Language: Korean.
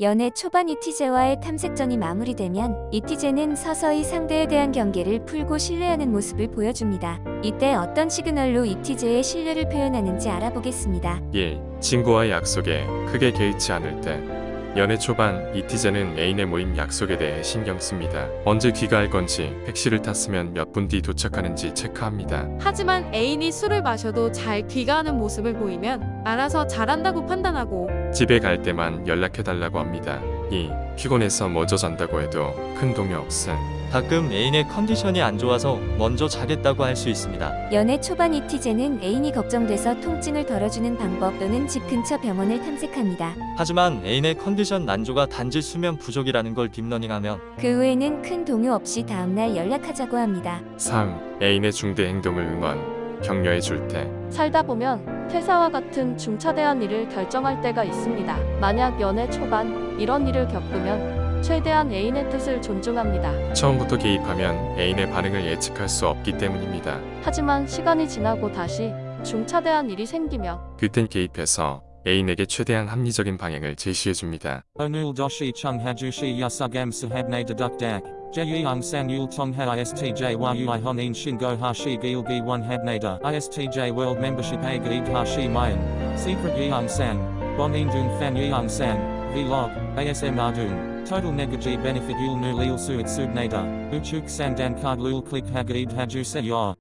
연애 초반 이티제와의 탐색전이 마무리되면 이티제는 서서히 상대에 대한 경계를 풀고 신뢰하는 모습을 보여줍니다. 이때 어떤 시그널로 이티제의 신뢰를 표현하는지 알아보겠습니다. 1. 친구와의 약속에 크게 개의치 않을 때 연애 초반 이티제는 애인의 모임 약속에 대해 신경 씁니다. 언제 귀가할 건지 택시를 탔으면 몇 분 뒤 도착하는지 체크합니다. 하지만 애인이 술을 마셔도 잘 귀가하는 모습을 보이면 알아서 잘한다고 판단하고 집에 갈 때만 연락해달라고 합니다. 2. 피곤해서 먼저 잔다고 해도 큰 동요 없음. 가끔 애인의 컨디션이 안 좋아서 먼저 자겠다고 할 수 있습니다. 연애 초반 이티제는 애인이 걱정돼서 통증을 덜어주는 방법 또는 집 근처 병원을 탐색합니다. 하지만 애인의 컨디션 난조가 단지 수면 부족이라는 걸 딥러닝하면 그 후에는 큰 동요 없이 다음날 연락하자고 합니다. 3. 애인의 중대 행동을 응원, 격려해 줄 때. 살다 보면 퇴사와 같은 중차대한 일을 결정할 때가 있습니다. 만약 연애 초반 이런 일을 겪으면 최대한 애인의 뜻을 존중합니다. 처음부터 개입하면 애인의 반응을 예측할 수 없기 때문입니다. 하지만 시간이 지나고 다시 중차대한 일이 생기면 그땐 개입해서 애인에게 최대한 합리적인 방향을 제시해 줍니다. Onul doshi chung hajushi yasugam sahabne deduk dak. Jeyang san yul tongha istj yui honin shingo hashi gilgi one habnada. Istj world membership a gaid hashi mayan. Secret yang san. Bon indun fan yang san. Vlog. ASM ardun. Total negaji benefit yul nu lil suit subnada. Uchuk sandan card lul click hagaid haju se.